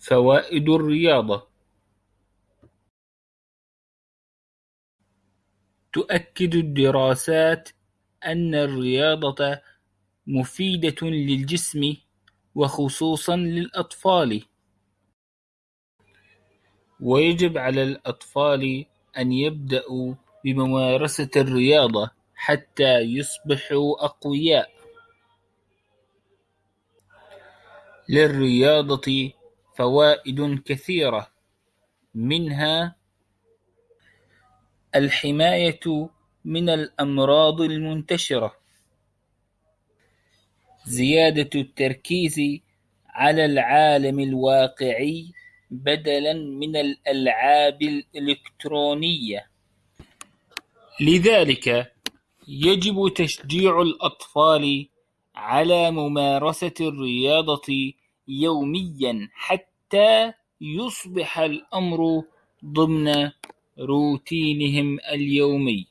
فوائد الرياضة تؤكد الدراسات أن الرياضة مفيدة للجسم وخصوصاً للأطفال ويجب على الأطفال أن يبدأوا بممارسة الرياضة حتى يصبحوا أقوياء. للرياضة فوائد كثيرة. منها الحماية من الأمراض المنتشرة. زيادة التركيز على العالم الواقعي بدلاً من الألعاب الإلكترونية. لذلك يجب تشجيع الأطفال على ممارسة الرياضة يومياً حتى يصبح الأمر ضمن روتينهم اليومي.